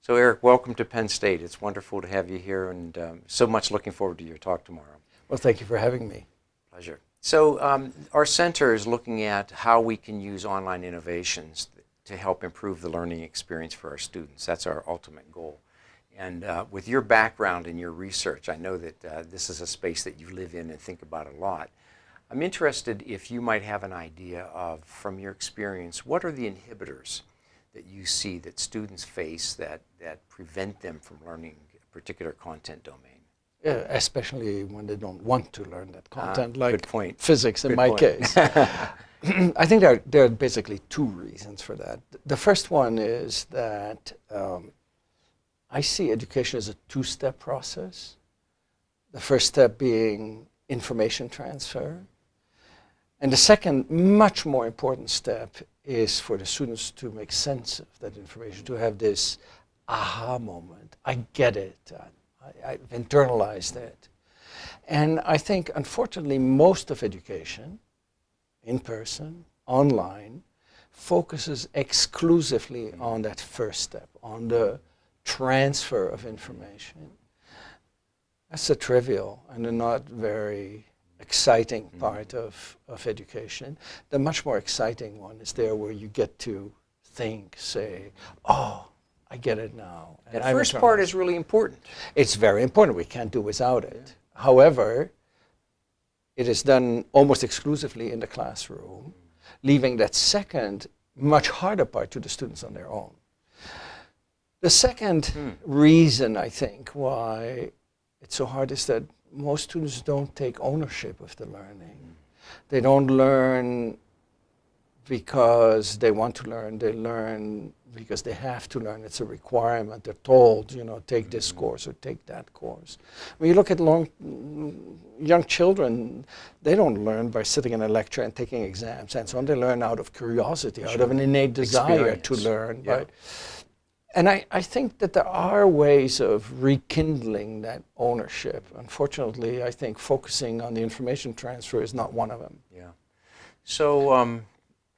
So Eric, welcome to Penn State. It's wonderful to have you here and um, so much looking forward to your talk tomorrow. Well, thank you for having me. Pleasure. So um, our center is looking at how we can use online innovations to help improve the learning experience for our students. That's our ultimate goal. And uh, with your background and your research, I know that uh, this is a space that you live in and think about a lot. I'm interested if you might have an idea of, from your experience, what are the inhibitors that you see that students face that, that prevent them from learning a particular content domain? Yeah, especially when they don't want to learn that ah, content, like physics in good my point. case. I think there are, there are basically two reasons for that. The first one is that um, I see education as a two-step process. The first step being information transfer. And the second, much more important step is for the students to make sense of that information, to have this aha moment. I get it. I, have internalized it. And I think, unfortunately, most of education, in person, online, focuses exclusively on that first step, on the transfer of information. That's a trivial and a not very exciting mm-hmm. part of, of education. The much more exciting one is there where you get to think, say, oh, I get it now. And that first part is really important. It's very important. We can't do without it. Yeah. However, it is done almost exclusively in the classroom, leaving that second, much harder part to the students on their own. The second hmm. reason, I think, why it's so hard is that most students don't take ownership of the learning. They don't learn because they want to learn. They learn because they have to learn. It's a requirement. They're told, you know, take this mm-hmm. course or take that course. When you look at long, young children, they don't learn by sitting in a lecture and taking exams and so on. They learn out of curiosity, sure. out of an innate desire Experience. to learn. Yeah. Right? And I, I think that there are ways of rekindling that ownership. Unfortunately, I think focusing on the information transfer is not one of them. Yeah. So um,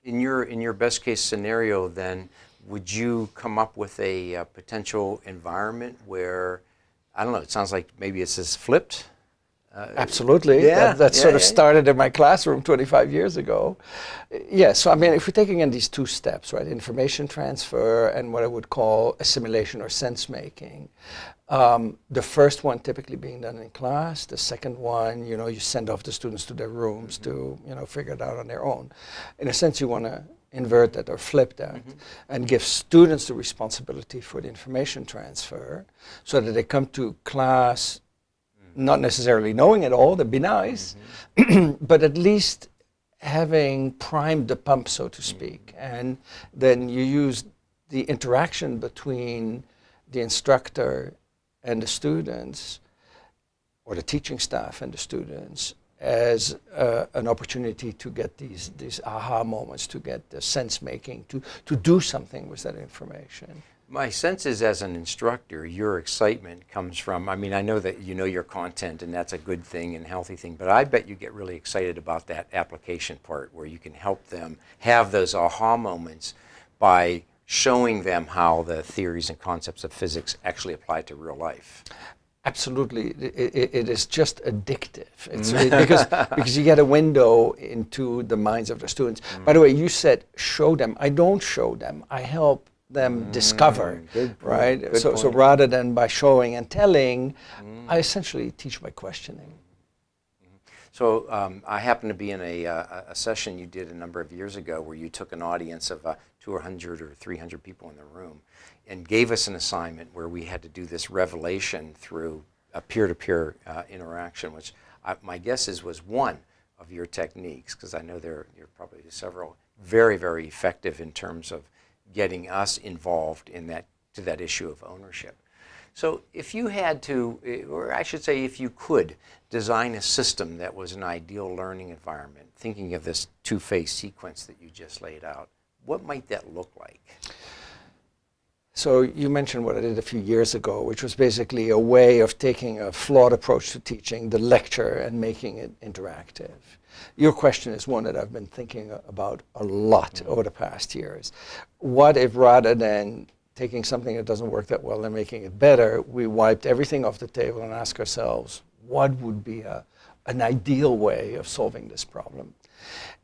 in, your, in your best case scenario then, would you come up with a, a potential environment where, I don't know, it sounds like maybe it's just flipped, uh, Absolutely. Yeah, that, that yeah, sort of yeah, started in my classroom 25 years ago. Yeah, so I mean, if we're taking in these two steps, right, information transfer and what I would call assimilation or sense making, um, the first one typically being done in class, the second one, you know, you send off the students to their rooms mm -hmm. to, you know, figure it out on their own. In a sense, you want to invert that or flip that mm -hmm. and give students the responsibility for the information transfer so that they come to class not necessarily knowing it all, that'd be nice, mm -hmm. but at least having primed the pump, so to speak. Mm -hmm. And then you use the interaction between the instructor and the students, or the teaching staff and the students, as uh, an opportunity to get these, these aha moments, to get the sense making, to, to do something with that information. My sense is as an instructor, your excitement comes from, I mean, I know that you know your content and that's a good thing and healthy thing, but I bet you get really excited about that application part where you can help them have those aha moments by showing them how the theories and concepts of physics actually apply to real life. Absolutely, it, it is just addictive. It's because because you get a window into the minds of the students. Mm. By the way, you said show them. I don't show them. I help them mm, discover, right? Good so, point. so rather than by showing and telling, mm. I essentially teach by questioning. Mm-hmm. So um, I happened to be in a, uh, a, session you did a number of years ago where you took an audience of uh, 200 or 300 people in the room and gave us an assignment where we had to do this revelation through a peer-to-peer -peer, uh, interaction, which I, my guess is was one of your techniques, because I know there, there are probably several very, very effective in terms of getting us involved in that, to that issue of ownership. So if you had to, eh, or I should say if you could, design a system that was an ideal learning environment, thinking of this two-phase sequence that you just laid out, what might that look like? So you mentioned what I did a few years ago, which was basically a way of taking a flawed approach to teaching, the lecture, and making it interactive. Your question is one that I've been thinking about a lot mm over the past years. What if rather than taking something that doesn't work that well and making it better, we wiped everything off the table and asked ourselves, what would be a, an ideal way of solving this problem?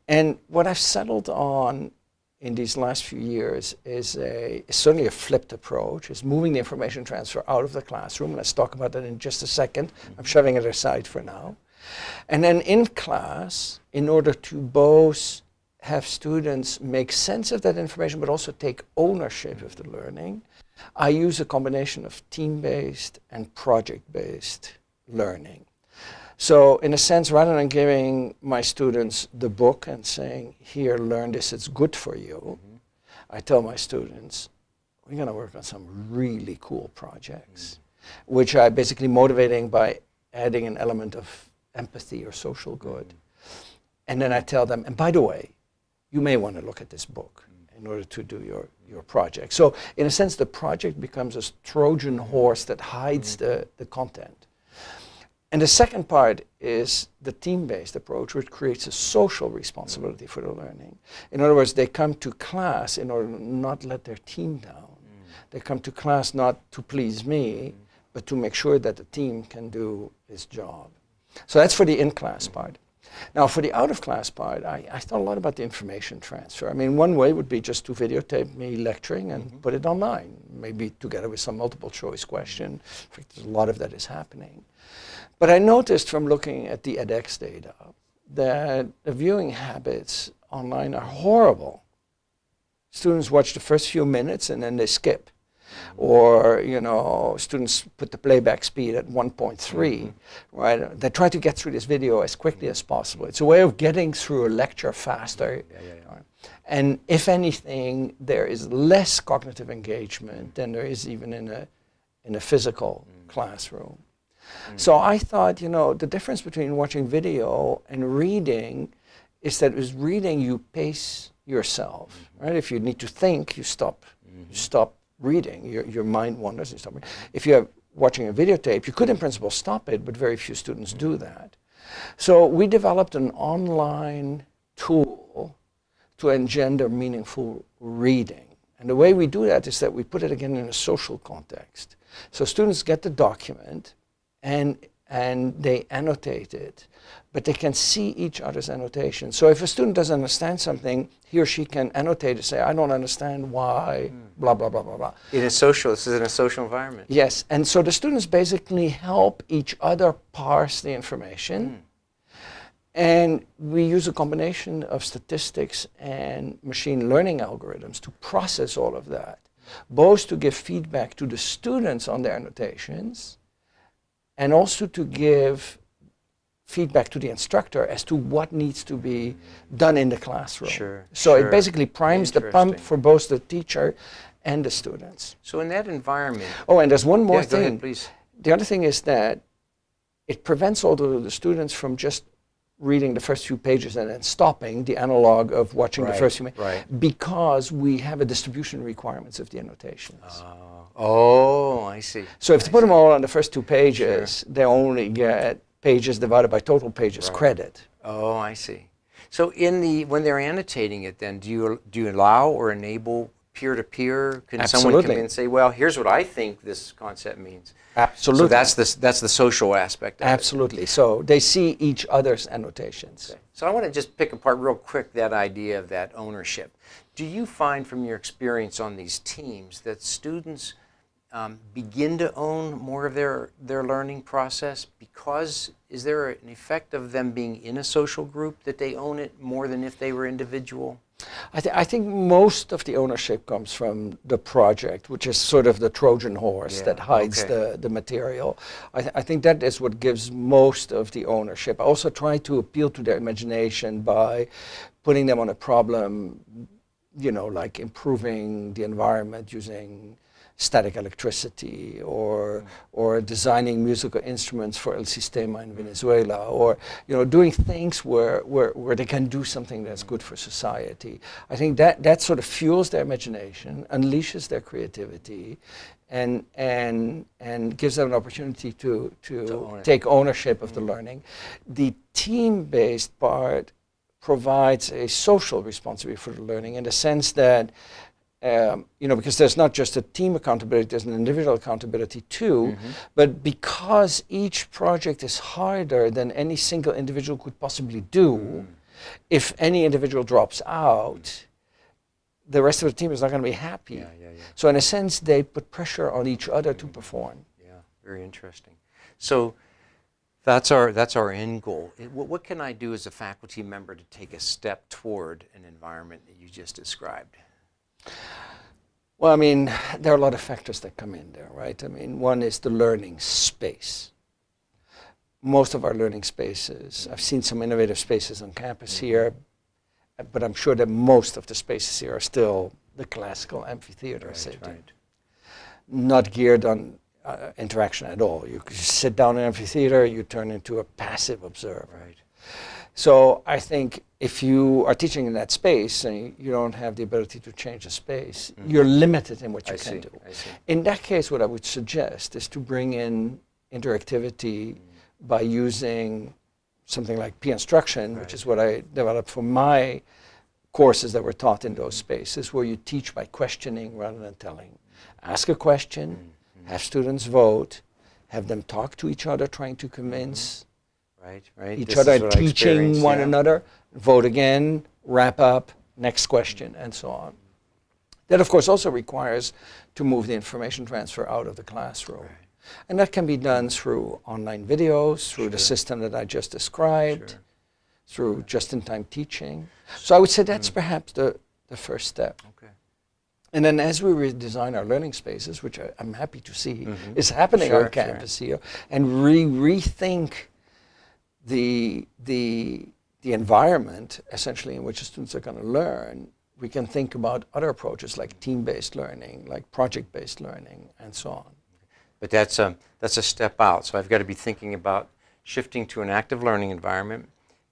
And what I've settled on in these last few years is, a, is certainly a flipped approach, is moving the information transfer out of the classroom. Let's talk about that in just a 2nd I'm mm-hmm. shoving it aside for now. And then in class, in order to both have students make sense of that information, but also take ownership of the learning, I use a combination of team-based and project-based learning. So in a sense, rather than giving my students the book and saying, here, learn this, it's good for you, mm -hmm. I tell my students, we're going to work on some really cool projects, mm -hmm. which are basically motivating by adding an element of empathy or social good. Mm -hmm. And then I tell them, and by the way, you may want to look at this book in order to do your, your project. So in a sense, the project becomes a Trojan horse that hides the, the content. And the second part is the team-based approach, which creates a social responsibility for the learning. In other words, they come to class in order to not let their team down. Mm. They come to class not to please me, mm. but to make sure that the team can do its job. So that's for the in-class mm. part. Now, for the out-of-class part, I, I, thought a lot about the information transfer. I mean, one way would be just to videotape me lecturing and -hmm. put it online, maybe together with some multiple choice question. In fact, there's a lot of that is happening. But I noticed from looking at the edX data that the viewing habits online are horrible. Students watch the first few minutes and then they skip. Or, you know, students put the playback speed at 1.3, mm -hmm. right? They try to get through this video as quickly as possible. It's a way of getting through a lecture faster. Yeah, yeah, yeah. And if anything, there is less cognitive engagement than there is even in a, in a physical mm. classroom. Mm. So I thought, you know, the difference between watching video and reading is that with reading you pace yourself, mm -hmm. right? If you need to think, you stop, mm -hmm. you stop reading. Your, your mind wanders, you stop reading. If you're watching a videotape, you could in principle stop it, but very few students do mm-hmm. that. So we developed an online tool to engender meaningful reading. And the way we do that is that we put it again in a social context. So students get the document, and, and they annotate it. But they can see each other's annotations. So if a student doesn't understand something, he or she can annotate it, say, I don't understand why, mm. blah, blah, blah, blah, blah. In a social, this is in a social environment. Yes, and so the students basically help each other parse the information. Mm. And we use a combination of statistics and machine learning algorithms to process all of that, both to give feedback to the students on their annotations, and also to give feedback to the instructor as to what needs to be done in the classroom. Sure. So sure. it basically primes the pump for both the teacher and the students. So in that environment. Oh, and there's one more yeah, thing. Ahead, please. The other thing is that it prevents all the, the students from just reading the first few pages and then stopping the analog of watching right, the first few pages right. because we have a distribution requirements of the annotations. Uh, oh, I see. So if I you put them all on the first two pages, sure. they only get pages divided by total pages right. credit. Oh, I see. So in the when they're annotating it, then do you do you allow or enable peer-to-peer? Can Absolutely. someone come in and say, "Well, here's what I think this concept means"? Absolutely. So that's the that's the social aspect. Absolutely. It. So they see each other's annotations. Okay. So I want to just pick apart real quick that idea of that ownership. Do you find from your experience on these teams that students um, begin to own more of their, their learning process because is there an effect of them being in a social group that they own it more than if they were individual? I, th I think most of the ownership comes from the project, which is sort of the Trojan horse yeah, that hides okay. the, the material. I, th I think that is what gives most of the ownership. I also try to appeal to their imagination by putting them on a problem, you know, like improving the environment using static electricity or, or designing musical instruments for El Sistema in Venezuela or you know, doing things where, where, where they can do something that's good for society. I think that, that sort of fuels their imagination, unleashes their creativity, and, and, and gives them an opportunity to, to, to take ownership of mm -hmm. the mm-hmm. learning. The team-based part provides a social responsibility for the learning in the sense that um, you know, because there's not just a team accountability, there's an individual accountability too. Mm-hmm. But because each project is harder than any single individual could possibly do, mm. if any individual drops out, the rest of the team is not going to be happy. Yeah, yeah, yeah. So in a sense, they put pressure on each other to mm. perform. Yeah, very interesting. So that's our that's our end goal. It- What, what can I do as a faculty member to take a step toward an environment that you just described? Well, I mean, there are a lot of factors that come in there, right? I mean, one is the learning space. Most of our learning spaces, I've seen some innovative spaces on campus here, but I'm sure that most of the spaces here are still the classical amphitheater setting, not geared on uh, interaction at all. You just sit down in an amphitheater, you turn into a passive observer. Right. So I think if you are teaching in that space and you don't have the ability to change the space, mm-hmm. you're limited in what you I can see, do. I see. In that case, what I would suggest is to bring in interactivity mm. by using something like peer instruction, which is what I developed for my courses that were taught in those mm-hmm. spaces, where you teach by questioning rather than telling. Ask a question, mm-hmm. have students vote, have them talk to each other, trying to convince Right, right. each This other is what I teaching one yeah. another, vote again, wrap up, next question, and so on. That, of course, also requires to move the information transfer out of the classroom. And that can be done through online videos, through the system that I just described, Sure. through just-in-time teaching. So I would say Mm. that's perhaps the, the first step. Okay. And then as we redesign our learning spaces, which I, I'm happy to see Mhm. is happening Sure, on sure. campus here, and re rethink the, the, the environment essentially in which the students are going to learn, we can think about other approaches like team-based learning, like project-based learning, and so on. But that's a, that's a step out. So I've got to be thinking about shifting to an active learning environment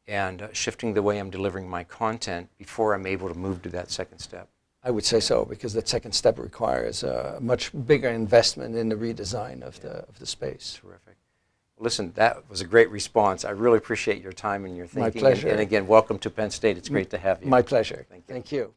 and uh, shifting the way I'm delivering my content before I'm able to move to that second step. I would say so because that second step requires a much bigger investment in the redesign of the of the space. Terrific. Listen, that was a great response. I really appreciate your time and your thinking. My And- pleasure. And, again, welcome to Penn State. It's great to have you. My pleasure. Thank you. Thank you.